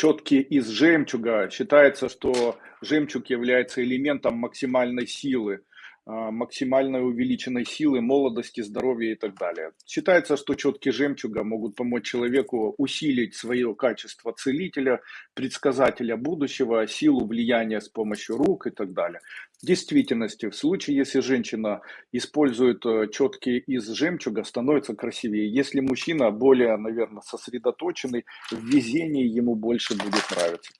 четки из жемчуга. Считается, что жемчуг является элементом максимальной силы, а, максимальной увеличенной силы, молодости, здоровья и так далее. Считается, что четки жемчуга могут помочь человеку усилить свое качество целителя, предсказателя будущего, силу влияния с помощью рук и так далее. В действительности, в случае, если женщина использует э, четки из жемчуга, становится красивее. Если мужчина более, наверное, сосредоточенный, в везении ему больше будет нравиться.